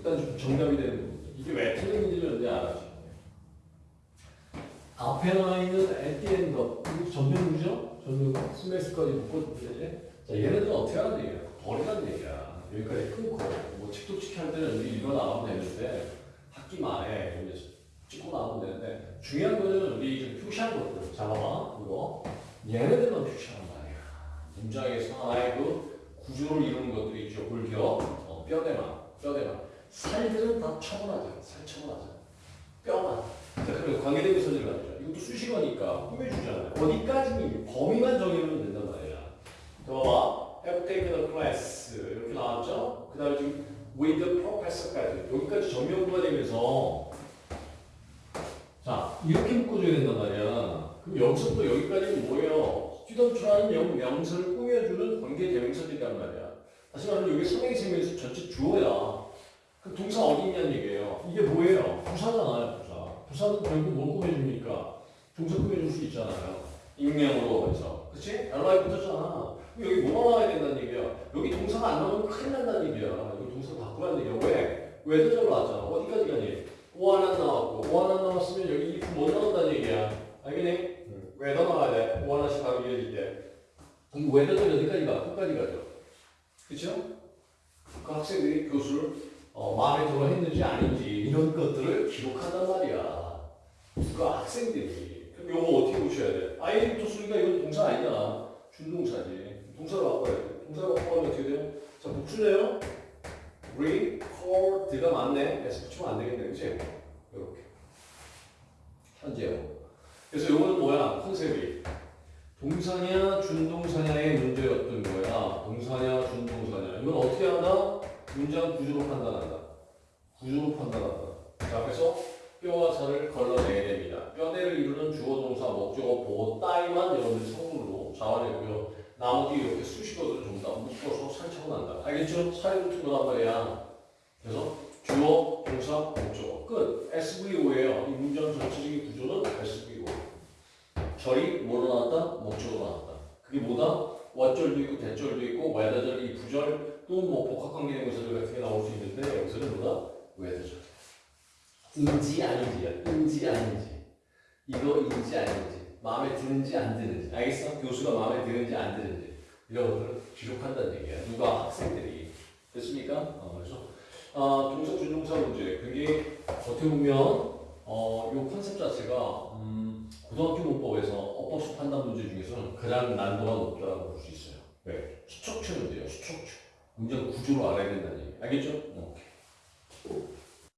일단 좀 정답이 되는 부분. 이게 왜 틀린지를 이제 알아줘. 앞에 나와 있는 at the 전면구죠? 전면구 스매스까지 묶어주면 되지. 자 얘네들은 어떻게 하는 얘기야? 버리라는 얘기야. 여기까지 끊고 뭐 칙도칙 할 때는 이제 이거 나가면 되는데 학기 말에 이제 찍고 나가면 되는데 중요한 거는 우리 표시한 것들 잡아봐 이거 얘네들만 표시하는 말이야. 문장에서 하나의 그 구조를 이루는 것들이 있죠. 골격, 어, 뼈대만, 뼈대만. 살들은 다 처분하자. 살 처분하자. 뼈만. 자, 그리고 관계대명사들 가죠. 이것도 수식어니까 꾸며주잖아요. 어디까지 범위만 정해놓으면 된단 말이야. 더 봐. have taken a class 이렇게 나왔죠? 그 다음에 지금 with the professor까지 여기까지 전면부가 되면서 자 이렇게 묶어줘야 된단 말이야. 그럼 여기서부터 여기까지는 뭐예요? 영, 명사를 꾸며주는 관계 대명사들이란 말이야. 다시 말하면 여기 상행생명에서 전체 주어야. 그 동사 어디 있냐는 얘기예요. 이게 뭐예요? 부사잖아요, 부사. 부사는 결국 뭘 꾸며줍니까? 동사 꾸며줄 수 있잖아요. 익명으로 해서. 그치? LI 붙었잖아. 그럼 여기 뭐가 나와야 된다는 얘기야? 여기 동사가 안 나오면 큰일 난다는 얘기야. 여기 동사 바꾸라는 얘기야. 왜? 왜도 절 나왔잖아. 어디까지 가니? 오 하나 나왔고, 오 하나 나왔으면 여기 if 못 나온다는 얘기야. 알겠니? 응. 왜더 나와야 돼? 오 하나씩 바로 이어질 때. 이 왜도 절 어디까지 가? 끝까지 가죠. 그쵸? 그 학생들이 교수를 어, 마음에 들어 했는지 아닌지 이런 것들을 기록한단 말이야. 누가 학생들이. 그럼 이거 어떻게 보셔야 돼? 아이부터 쓰니까 이건 동사 아니잖아. 준동사지. 동사로 바꿔야 돼. 동사로 바꾸면 어떻게 돼요? 자, 복수네요. record가 맞네. S 붙이면 안 되겠네. 그치? 이렇게. 현재요. 그래서 이거는 뭐야? 컨셉이. 동사냐, 준동사냐의 문제였던 거야. 동사냐, 준동사냐. 이건 어떻게 한다? 문장 구조로 판단한다. 구조로 판단한다. 자, 그래서 뼈와 살을 걸러내야 됩니다. 뼈대를 이루는 주어, 동사, 목적어, 보호, 따위만 여러분들 성분으로 잡아내고요. 나머지 이렇게 수식어들을 전부 다 묶어서 살처분 한다. 알겠죠? 살이 붙은 거란 말이야. 그래서 주어, 동사, 목적어. 끝. SVO예요. 이 문장 전체적인 구조는 SVO. 절이 뭐로 나왔다? 목적으로 나왔다. 그게 뭐다? 와절도 있고 대절도 있고 외다절, 이 부절 또 뭐 복합관계대명사들 같은 게 나올 수 있는데 여기서는 뭐다? 외다절. 인지 아닌지야. 인지 아닌지. 이거 인지 아닌지. 마음에 드는지 안 드는지. 알겠어? 교수가 마음에 드는지 안 드는지. 이런 것들을 기록한다는 얘기야. 누가 학생들이. 됐습니까? 어, 그래서 어, 동사 준동사 문제. 그게 어떻게 보면 어, 요 컨셉 자체가 음, 고등학교 문법에서 어법수 판단 문제 중에서는 가장 난도가 높다고 볼 수 있어요. 문제예요. 수척추. 문장 구조로 알아야 된다는 얘기. 알겠죠? 어.